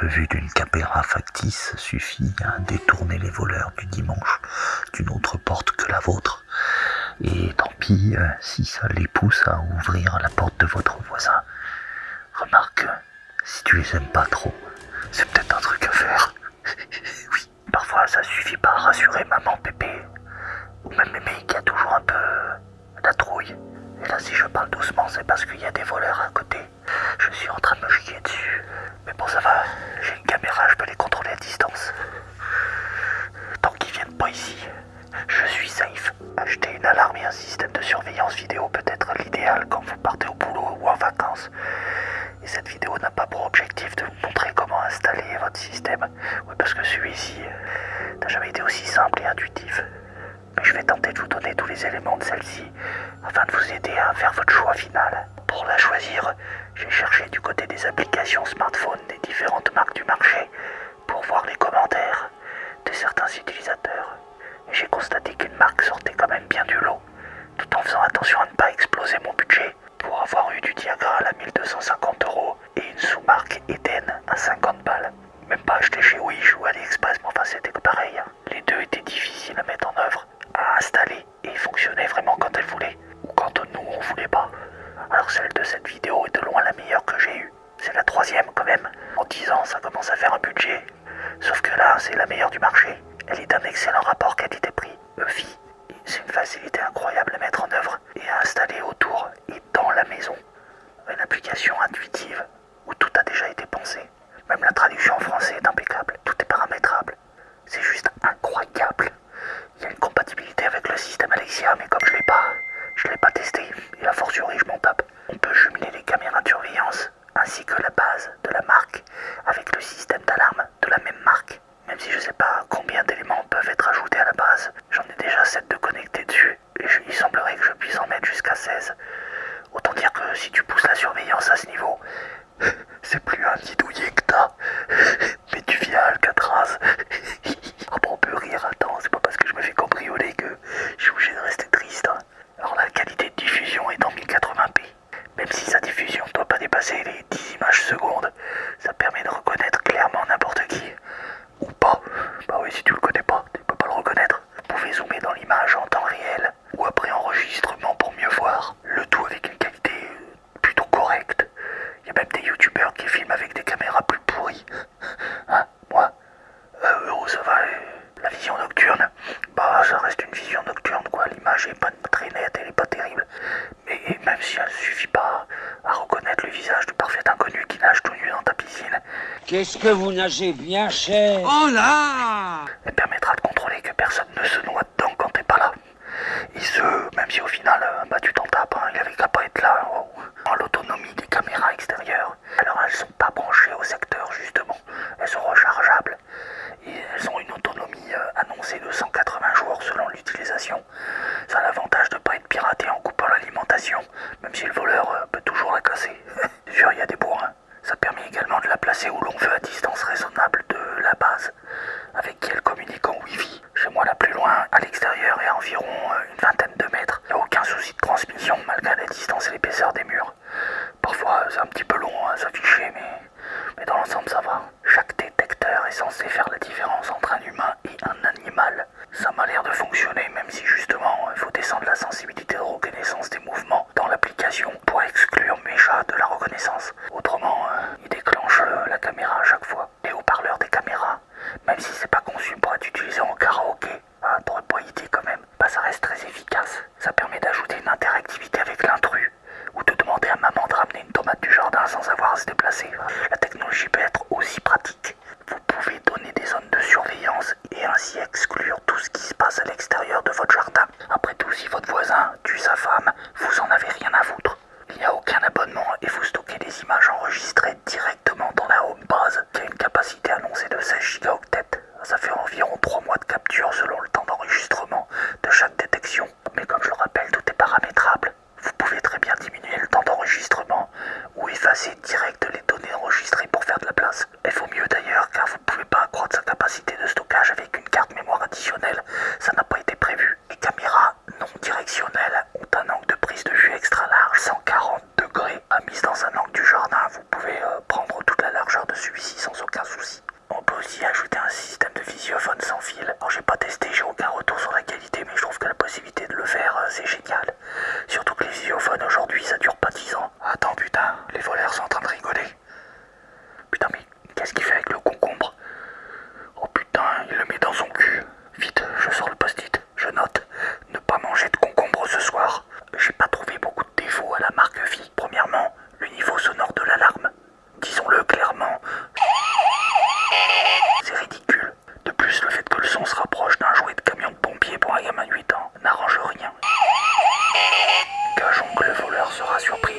Simple vue d'une caméra factice suffit à détourner les voleurs du dimanche d'une autre porte que la vôtre. Et tant pis euh, si ça les pousse à ouvrir la porte de votre voisin. Remarque, si tu les aimes pas trop, c'est peut-être un truc à faire. oui, parfois ça suffit pas à rassurer maman Pépé, ou même mémé qui a toujours un peu la trouille. Et là, si je parle doucement, c'est parce qu'il y a des voleurs à côté. Je suis en train de me chier dessus. Mais bon, ça va, j'ai une caméra, je peux les contrôler à distance. Tant qu'ils viennent pas ici, je suis safe. Acheter une alarme et un système de surveillance vidéo peut être l'idéal quand vous partez au boulot ou en vacances. Et cette vidéo n'a pas pour objectif de vous montrer comment installer votre système. Oui, parce que celui-ci n'a jamais été aussi simple et intuitif. Mais je vais tenter de vous donner tous les éléments de celle-ci afin de vous aider à faire votre choix final. Pour la choisir, j'ai cherché du côté des applications smartphone des différentes marques du marché pour voir les commentaires de certains utilisateurs. J'ai constaté qu'une marque sortait quand même bien du lot, tout en faisant attention à ne pas exploser mon budget pour avoir eu du Diagra à 1250 euros et une sous-marque Eden à 50 balles. Même pas acheté chez Wish ou AliExpress, mais enfin c'était pareil. Hein. Les deux étaient difficiles à mettre en œuvre, à installer et fonctionnaient vraiment quand elles voulaient ou quand nous on voulait pas. Alors celle de cette vidéo est de loin la meilleure que j'ai eue. C'est la troisième quand même. En 10 ans ça commence à faire un budget. Sauf que là c'est la meilleure du marché. Elle est d'un excellent rapport qualité-prix. EFI. C'est une facilité incroyable à mettre en œuvre et à installer autour et dans la maison. Une application intuitive où tout a déjà été pensé. Même la traduction en français est impeccable. Tout est paramétrable. C'est juste incroyable. Il y a une compatibilité avec le système Alexia, mais comme je l'ai pas, je l'ai pas testé, et a fortiori je m'en tape. On peut jumeler les caméras de surveillance, ainsi que la base de la marque, avec le système d'alarme de la même marque. Même si je sais pas combien d'éléments peuvent être ajoutés à la base, j'en ai déjà 7 de connectés dessus, et il semblerait que je puisse en mettre jusqu'à 16. Autant dire que si tu pousses la surveillance à ce niveau, c'est plus un nid douillet que t'as, mais tu viens à Alcatraz. ah bon, on peut rire, attends, c'est pas parce que je me fais cambrioler que je suis obligé de rester triste. Hein. Alors la qualité de diffusion est en 1080p. Même si sa diffusion ne doit pas dépasser les 10 images secondes, ça permet de reconnaître clairement n'importe qui. Ou pas. Bah oui, si tu le connais pas, tu peux pas le reconnaître. Vous pouvez zoomer dans l'image en temps réel ou après enregistrement pour mieux voir. Le tout avec une qualité plutôt correcte. Il y a même des youtubeurs qui filment avec des caméras plus pourries. Hein, moi euh, oh, ça va, la vision nocturne. Bah, ça reste une vision nocturne, quoi. L'image est pas très nette, elle est pas terrible. Mais même si elle suffit pas à reconnaître le visage du parfait inconnu qui nage tout nu dans ta piscine. Qu'est-ce que vous nagez bien cher? Oh là Elle permettra de contrôler que personne ne se noie dedans quand t'es pas là. Et ce, même si au final, euh, bah tu t'en tapes, hein, il avait qu'à pas être là. Oh. En l'autonomie des caméras extérieures. Alors elles sont pas branchées au secteur justement. Elles sont rechargeables. Et elles ont une autonomie euh, annoncée de 180 jours selon l'utilisation. Ça a l'avantage de pas être piraté en coupant l'alimentation, même si le voleur euh, peut toujours la casser. Sûr, il y a des bourrins. Ça permet également de la placer où l'on veut à distance raisonnable de la base, avec qui elle communique en Wi-Fi. Chez moi, la plus loin, à l'extérieur, est à environ euh, une vingtaine de mètres. Il n'y a aucun souci de transmission, malgré la distance et l'épaisseur des murs. Parfois, c'est un petit peu long à s'afficher, mais, mais dans l'ensemble, ça va. Chaque détecteur est censé faire la différence entre un humain et un animal. Ça m'a l'air de fonctionner, même si justement, il faut sensibilité de reconnaissance des mouvements dans l'application pour exclure mes chats de la reconnaissance. Autrement, euh, il déclenche euh, la caméra à chaque fois. Les haut-parleurs des caméras, même si c'est pas conçu pour être utilisé en karaoké, t'aurais pas idée quand même, bah ça reste très efficace. Ça permet d'ajouter une interactivité avec l'intrus, ou de demander à maman de ramener une tomate du jardin sans avoir à se déplacer. La technologie peut être aussi pratique. Zero sera surpris.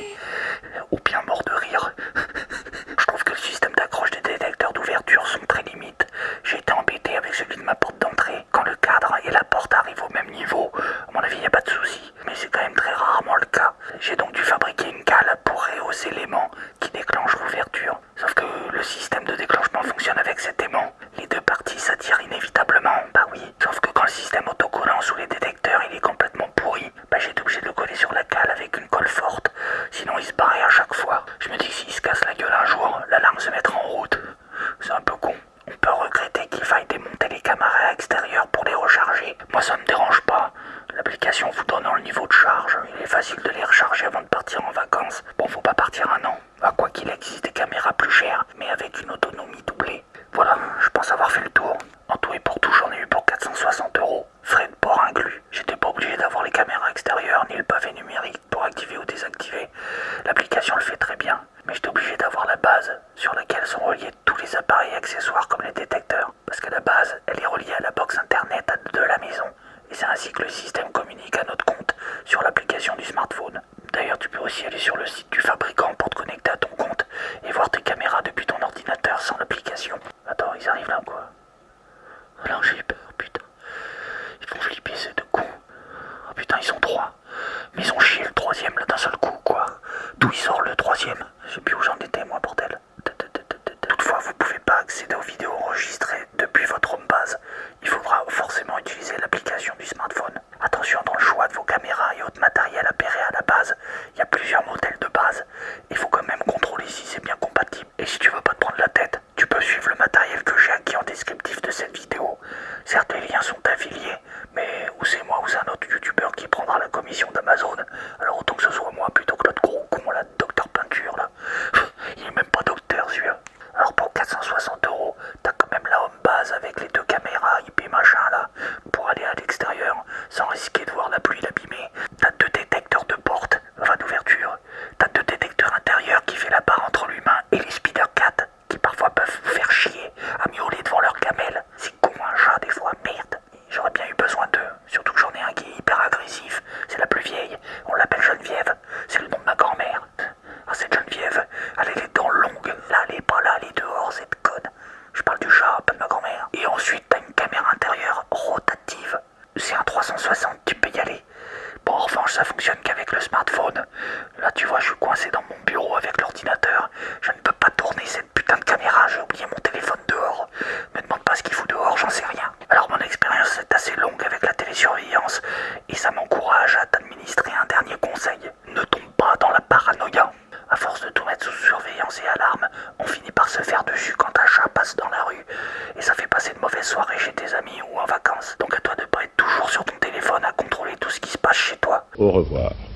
On peut regretter qu'il faille démonter les caméras extérieures pour les recharger. Moi, ça ne me dérange pas. L'application vous donne le niveau de charge, il est facile de les recharger avant de partir en vacances. Bon, faut communique à notre compte sur l'application du smartphone. D'ailleurs, tu peux aussi aller sur le site du fabricant pour te connecter à ton compte et voir tes caméras depuis ton ordinateur sans l'application. Attends, ils arrivent là quoi? Alors j'ai 360, tu peux y aller. Bon, en revanche, ça fonctionne qu'avec le smartphone. Là, tu vois, je suis coincé dans mon bureau avec l'ordinateur. Je ne peux pas tourner cette putain de caméra, j'ai oublié mon téléphone dehors. Me demande pas ce qu'il fout dehors, j'en sais rien. Alors, mon expérience est assez longue avec la télésurveillance et ça m'encourage à t'administrer un dernier conseil. Au revoir.